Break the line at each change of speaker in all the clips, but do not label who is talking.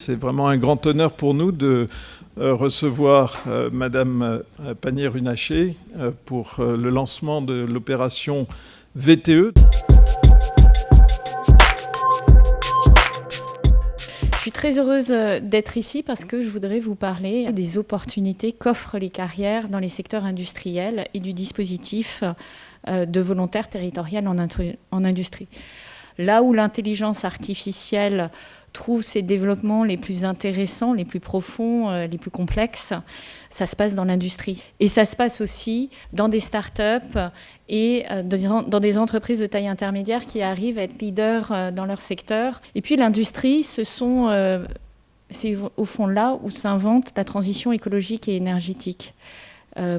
C'est vraiment un grand honneur pour nous de euh, recevoir euh, Madame euh, Panier-Runacher pour le lancement de l'opération VTE.
Je suis très heureuse d'être ici parce que je voudrais vous parler des opportunités qu'offrent les carrières dans les secteurs industriels et du dispositif de volontaires territorial en industrie. Là où l'intelligence artificielle trouve ses développements les plus intéressants, les plus profonds, euh, les plus complexes, ça se passe dans l'industrie. Et ça se passe aussi dans des start-up et euh, dans des entreprises de taille intermédiaire qui arrivent à être leaders euh, dans leur secteur. Et puis l'industrie, c'est au fond là où s'invente la transition écologique et énergétique.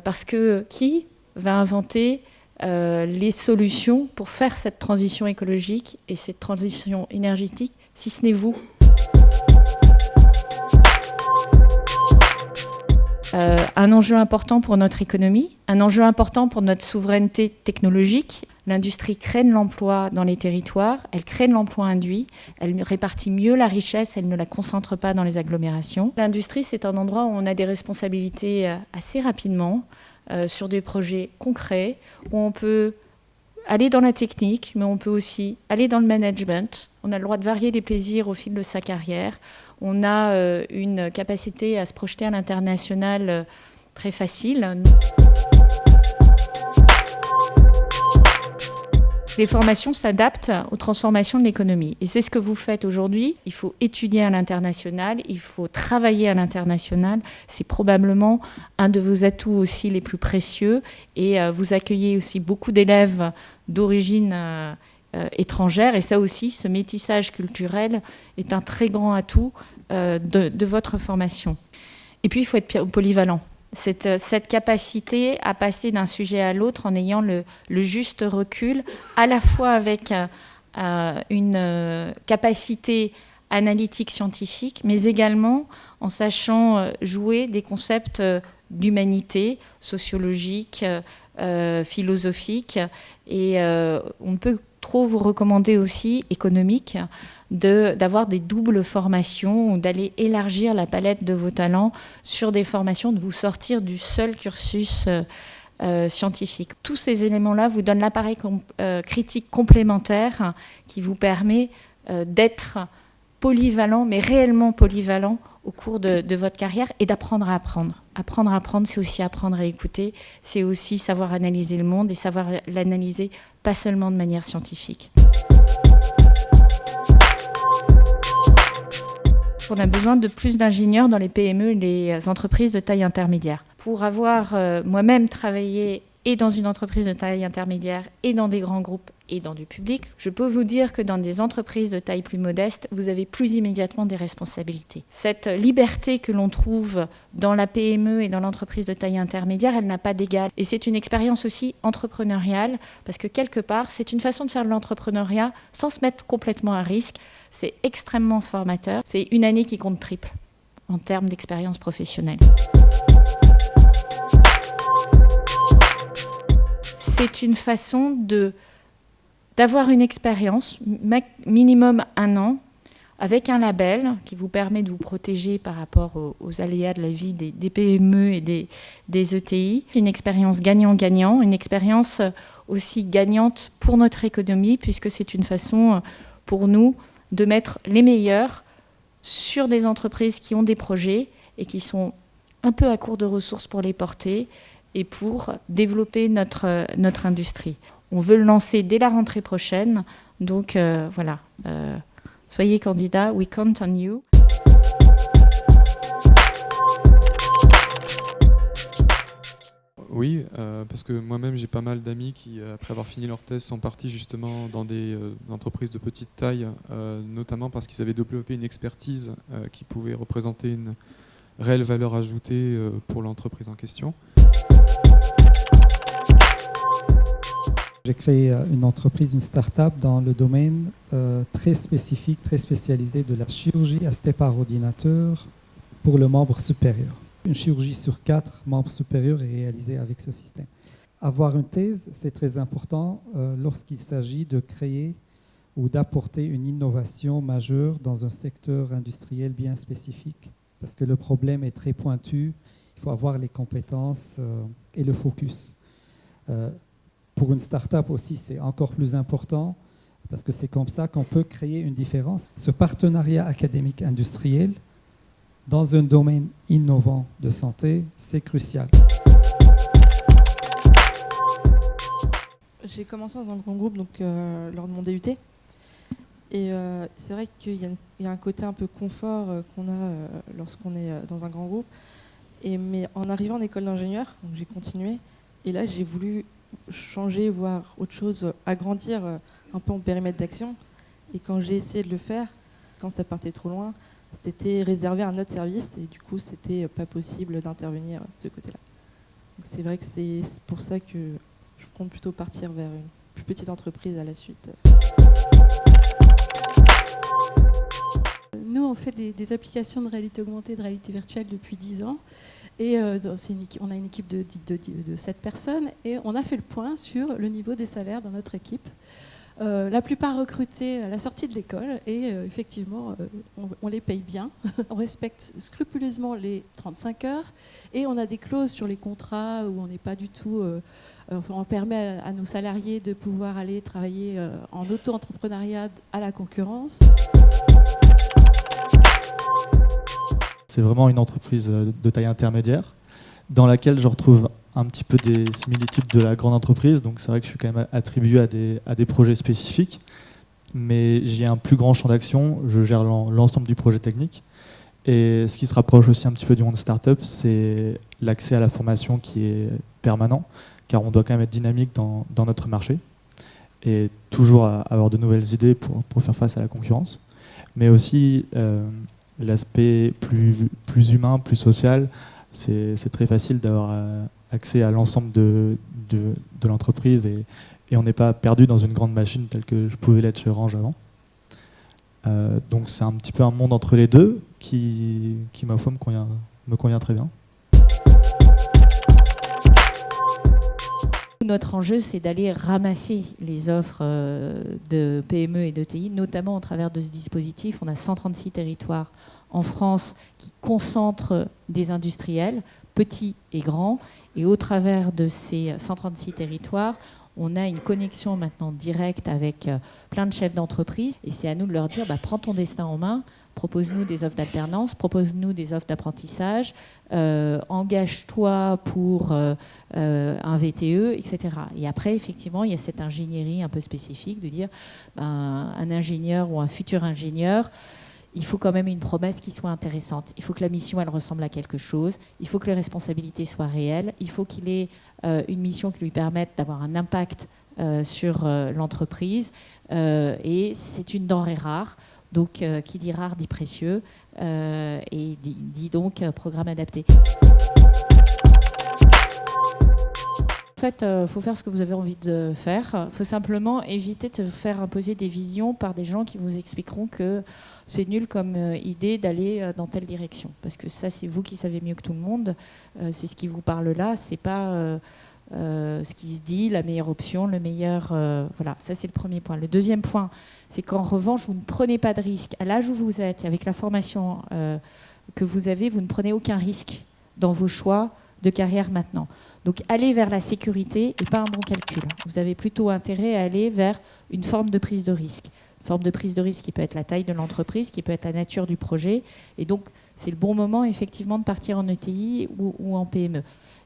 parce que qui va inventer les solutions pour faire cette transition écologique et cette transition énergétique si ce n'est vous. Euh, un enjeu important pour notre économie, un enjeu important pour notre souveraineté technologique. L'industrie crée de l'emploi dans les territoires, elle crée de l'emploi induit, elle répartit mieux la richesse, elle ne la concentre pas dans les agglomérations. L'industrie, c'est un endroit où on a des responsabilités euh, assez rapidement euh, sur des projets concrets, où on peut aller dans la technique, mais on peut aussi aller dans le management. On a le droit de varier les plaisirs au fil de sa carrière. On a euh, une capacité à se projeter à l'international euh, très facile. Les formations s'adaptent aux transformations de l'économie. Et c'est ce que vous faites aujourd'hui. Il faut étudier à l'international, il faut travailler à l'international. C'est probablement un de vos atouts aussi les plus précieux. Et euh, vous accueillez aussi beaucoup d'élèves d'origine euh, euh, étrangère. Et ça aussi, ce métissage culturel est un très grand atout de, votre formation. Et puis, il faut être polyvalent. Euh, cette, capacité à passer d'un sujet à l'autre en ayant le, juste recul, à la fois avec euh, euh, une capacité analytique scientifique, mais également en sachant jouer des concepts d'humanité sociologique, philosophique. Et on peut trop vous recommander aussi, économique, d'avoir des doubles formations d'aller élargir la palette de vos talents sur des formations, de vous sortir du seul cursus euh, euh, scientifique. Tous ces éléments-là vous donnent l'appareil euh, critique complémentaire qui vous permet d'être polyvalent, mais réellement polyvalent au cours de votre carrière et d'apprendre à apprendre. Apprendre à apprendre, c'est aussi apprendre à écouter, c'est aussi savoir analyser le monde et savoir l'analyser pas seulement de manière scientifique. On a besoin de plus d'ingénieurs dans les PME et les entreprises de taille intermédiaire. Pour avoir euh, moi-même travaillé et dans une entreprise de taille intermédiaire et dans des grands groupes et dans du public, je peux vous dire que dans des entreprises de taille plus modeste, vous avez plus immédiatement des responsabilités. Cette liberté que l'on trouve dans la PME et dans l'entreprise de taille intermédiaire, elle n'a pas d'égal. Et c'est une expérience aussi entrepreneuriale, parce que quelque part, c'est une façon de faire de l'entrepreneuriat sans se mettre complètement à risque. C'est extrêmement formateur. C'est une année qui compte triple en termes d'expérience professionnelle. C'est une façon d'avoir une expérience, minimum un an, avec un label qui vous permet de vous protéger par rapport aux, aléas de la vie des, PME et des, des ETI. Une expérience gagnant-gagnant, une expérience aussi gagnante pour notre économie, puisque c'est une façon pour nous de mettre les meilleurs sur des entreprises qui ont des projets et qui sont un peu à court de ressources pour les porter et pour développer notre, notre industrie. On veut le lancer dès la rentrée prochaine. Donc euh, voilà, euh, soyez candidat, we count on you.
Oui, euh, parce que moi-même j'ai pas mal d'amis qui, après avoir fini leur thèse, sont partis justement dans des entreprises de petite taille, notamment parce qu'ils avaient développé une expertise qui pouvait représenter une réelle valeur ajoutée pour l'entreprise en question.
J'ai créé euh, une entreprise, une start-up dans le domaine euh, très spécifique, très spécialisé de la chirurgie astée par ordinateur pour le membre supérieur. Une chirurgie sur quatre membres supérieurs est réalisée avec ce système. Avoir une thèse, c'est très important euh, lorsqu'il s'agit de créer ou d'apporter une innovation majeure dans un secteur industriel bien spécifique, parce que le problème est très pointu, il faut avoir les compétences euh, et le focus. Euh, pour une start-up aussi, c'est encore plus important, parce que c'est comme ça qu'on peut créer une différence. Ce partenariat académique industriel dans un domaine innovant de santé, c'est crucial.
J'ai commencé dans un grand groupe donc, euh, lors de mon DUT. Et c'est vrai qu'il y, a un côté un peu confort qu'on a lorsqu'on est dans un grand groupe. Mais en arrivant en école d'ingénieur, j'ai continué. Et là, j'ai voulu changer, voir autre chose, agrandir un peu mon périmètre d'action. Et quand j'ai essayé de le faire, quand ça partait trop loin, c'était réservé à un autre service. Et du coup, c'était pas possible d'intervenir de ce côté-là. C'est vrai que c'est pour ça que je compte plutôt partir vers une plus petite entreprise à la suite.
Des, applications de réalité augmentée, de réalité virtuelle depuis 10 ans. Euh, on a une équipe de, de, de, 7 personnes et on a fait le point sur le niveau des salaires dans notre équipe. Euh, la plupart recrutés à la sortie de l'école et euh, effectivement, on, les paye bien. on respecte scrupuleusement les 35 heures et on a des clauses sur les contrats où on n'est pas du tout on permet à nos salariés de pouvoir aller travailler en auto-entrepreneuriat à la concurrence.
C'est vraiment une entreprise euh, de taille intermédiaire dans laquelle je retrouve un petit peu des similitudes de la grande entreprise. Donc c'est vrai que je suis quand même attribué à des, à des projets spécifiques, mais j'ai un plus grand champ d'action. Je gère l'ensemble du projet technique. Et ce qui se rapproche aussi un petit peu du monde startup, c'est l'accès à la formation qui est permanent car on doit quand même être dynamique dans, notre marché et toujours avoir de nouvelles idées pour, faire face à la concurrence. Mais aussi euh, l'aspect plus, plus humain, plus social, c'est très facile d'avoir euh, accès à l'ensemble de, de, l'entreprise et, on n'est pas perdu dans une grande machine telle que je pouvais l'être chez Orange avant. Euh, donc c'est un petit peu un monde entre les deux qui, qui ma foi, me convient, me convient très bien.
Notre enjeu, c'est d'aller ramasser les offres euh, de PME et d'ETI, notamment au travers de ce dispositif. On a 136 territoires en France qui concentrent des industriels, petits et grands. Et au travers de ces 136 territoires, on a une connexion maintenant directe avec euh, plein de chefs d'entreprise. Et c'est à nous de leur dire, bah, prends ton destin en main, propose-nous des offres d'alternance, propose-nous des offres d'apprentissage, euh, engage-toi pour euh, euh, un VTE, etc. Et après, effectivement, il y a cette ingénierie un peu spécifique de dire ben, un ingénieur ou un futur ingénieur, il faut quand même une promesse qui soit intéressante. Il faut que la mission, elle ressemble à quelque chose. Il faut que les responsabilités soient réelles. Il faut qu'il ait une mission qui lui permette d'avoir un impact sur l'entreprise. et c'est une denrée rare. Donc, euh, qui dit rare dit précieux, euh, et dit, donc euh, programme adapté. En fait, il faut faire ce que vous avez envie de faire. Il faut simplement éviter de faire imposer des visions par des gens qui vous expliqueront que c'est nul comme idée d'aller dans telle direction. Parce que ça, c'est vous qui savez mieux que tout le monde. c'est ce qui vous parle là. C'est pas ce qui se dit, la meilleure option, le meilleur. voilà, ça c'est le premier point. Le deuxième point, c'est qu'en revanche, vous ne prenez pas de risque. À l'âge où vous êtes, avec la formation euh, que vous avez, vous ne prenez aucun risque dans vos choix de carrière maintenant. Donc allez vers la sécurité et pas un bon calcul. Vous avez plutôt intérêt à aller vers une forme de prise de risque. Une forme de prise de risque qui peut être la taille de l'entreprise, qui peut être la nature du projet. Et donc, c'est le bon moment, effectivement, de partir en ETI ou en PME.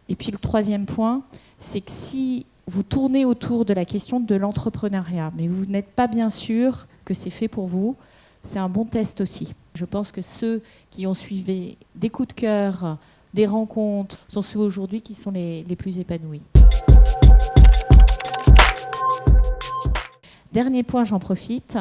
Et puis, le troisième point, c'est que si vous tournez autour de la question de l'entrepreneuriat, mais vous n'êtes pas bien sûr que c'est fait pour vous, c'est un bon test aussi. Je pense que ceux qui ont suivi des coups de cœur, des rencontres, sont ceux aujourd'hui qui sont les, plus épanouis. Dernier point, j'en profite,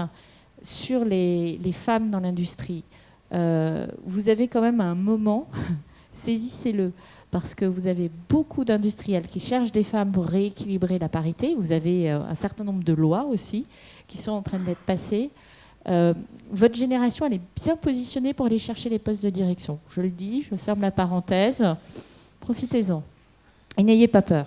sur les, femmes dans l'industrie. Euh, vous avez quand même un moment, saisissez-le, parce que vous avez beaucoup d'industriels qui cherchent des femmes pour rééquilibrer la parité. Vous avez euh, un certain nombre de lois aussi qui sont en train d'être passées. Euh, votre génération, elle est bien positionnée pour aller chercher les postes de direction. Je le dis, je ferme la parenthèse. Profitez-en. Et n'ayez pas peur.